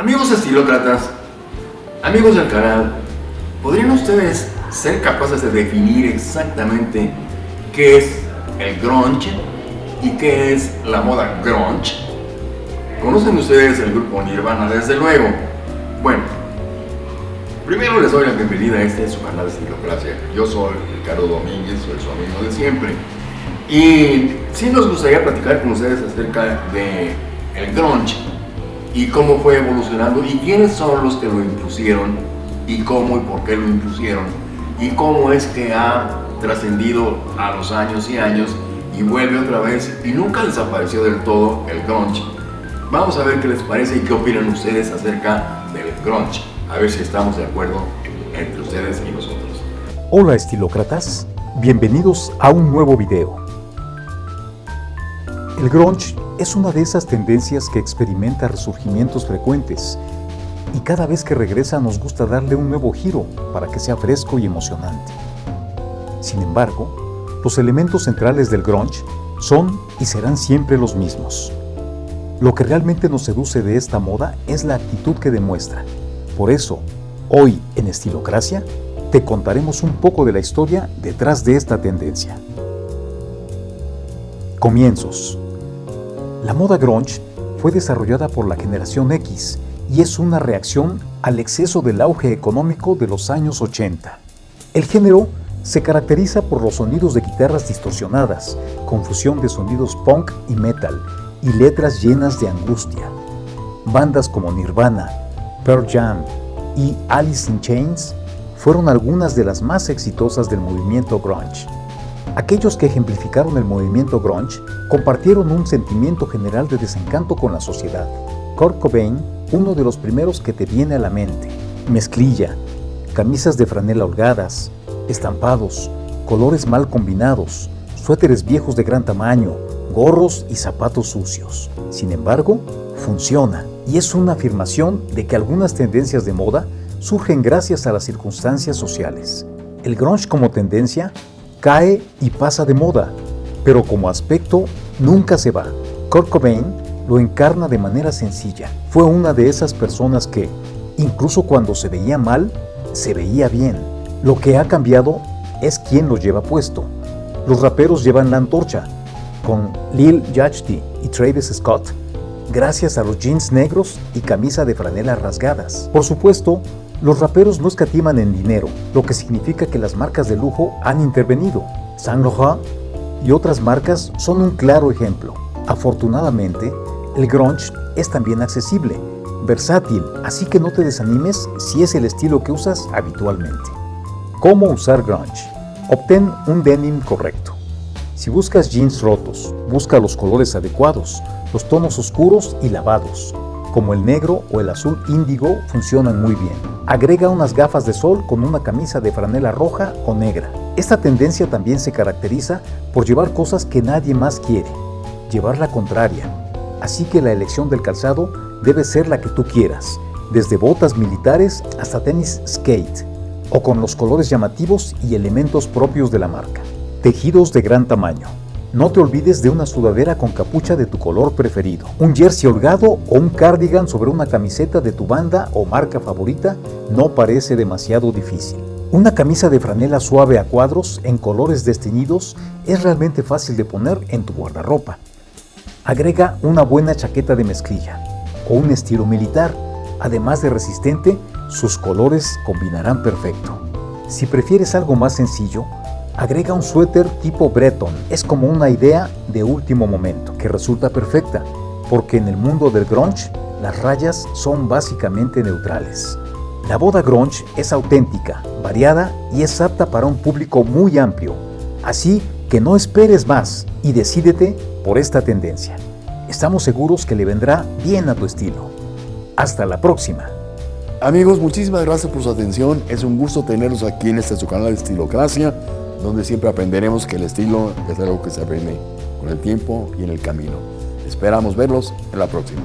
Amigos estilócratas, amigos del canal, ¿podrían ustedes ser capaces de definir exactamente qué es el grunge y qué es la moda grunge? ¿Conocen ustedes el grupo Nirvana desde luego? Bueno, primero les doy la bienvenida a este su canal de Estilocracia. Yo soy Ricardo Domínguez, soy su amigo de siempre. Y sí nos gustaría platicar con ustedes acerca de el grunge y cómo fue evolucionando y quiénes son los que lo impusieron y cómo y por qué lo impusieron y cómo es que ha trascendido a los años y años y vuelve otra vez y nunca desapareció del todo el grunge. Vamos a ver qué les parece y qué opinan ustedes acerca del grunge. A ver si estamos de acuerdo entre ustedes y nosotros. Hola estilócratas, bienvenidos a un nuevo video. El grunge es una de esas tendencias que experimenta resurgimientos frecuentes y cada vez que regresa nos gusta darle un nuevo giro para que sea fresco y emocionante. Sin embargo, los elementos centrales del grunge son y serán siempre los mismos. Lo que realmente nos seduce de esta moda es la actitud que demuestra. Por eso, hoy en Estilocracia, te contaremos un poco de la historia detrás de esta tendencia. Comienzos la moda grunge fue desarrollada por la generación X y es una reacción al exceso del auge económico de los años 80. El género se caracteriza por los sonidos de guitarras distorsionadas, confusión de sonidos punk y metal, y letras llenas de angustia. Bandas como Nirvana, Pearl Jam y Alice in Chains fueron algunas de las más exitosas del movimiento grunge. Aquellos que ejemplificaron el movimiento grunge compartieron un sentimiento general de desencanto con la sociedad. Kurt Cobain, uno de los primeros que te viene a la mente. Mezclilla, camisas de franela holgadas, estampados, colores mal combinados, suéteres viejos de gran tamaño, gorros y zapatos sucios. Sin embargo, funciona y es una afirmación de que algunas tendencias de moda surgen gracias a las circunstancias sociales. El grunge como tendencia cae y pasa de moda, pero como aspecto nunca se va. Kurt Cobain lo encarna de manera sencilla. Fue una de esas personas que, incluso cuando se veía mal, se veía bien. Lo que ha cambiado es quién lo lleva puesto. Los raperos llevan la antorcha, con Lil Yachty y Travis Scott, gracias a los jeans negros y camisa de franela rasgadas. Por supuesto, los raperos no escatiman en dinero, lo que significa que las marcas de lujo han intervenido. Saint Laurent y otras marcas son un claro ejemplo. Afortunadamente, el grunge es también accesible, versátil, así que no te desanimes si es el estilo que usas habitualmente. ¿Cómo usar grunge? Obtén un denim correcto. Si buscas jeans rotos, busca los colores adecuados, los tonos oscuros y lavados, como el negro o el azul índigo funcionan muy bien. Agrega unas gafas de sol con una camisa de franela roja o negra. Esta tendencia también se caracteriza por llevar cosas que nadie más quiere, llevar la contraria. Así que la elección del calzado debe ser la que tú quieras, desde botas militares hasta tenis skate, o con los colores llamativos y elementos propios de la marca. Tejidos de gran tamaño. No te olvides de una sudadera con capucha de tu color preferido, un jersey holgado o un cardigan sobre una camiseta de tu banda o marca favorita no parece demasiado difícil. Una camisa de franela suave a cuadros en colores desteñidos es realmente fácil de poner en tu guardarropa. Agrega una buena chaqueta de mezclilla o un estilo militar, además de resistente, sus colores combinarán perfecto. Si prefieres algo más sencillo, Agrega un suéter tipo Breton. Es como una idea de último momento que resulta perfecta, porque en el mundo del grunge las rayas son básicamente neutrales. La boda grunge es auténtica, variada y es apta para un público muy amplio. Así que no esperes más y decídete por esta tendencia. Estamos seguros que le vendrá bien a tu estilo. Hasta la próxima. Amigos, muchísimas gracias por su atención. Es un gusto tenerlos aquí en este su canal de Estilocracia donde siempre aprenderemos que el estilo es algo que se aprende con el tiempo y en el camino. Esperamos verlos en la próxima.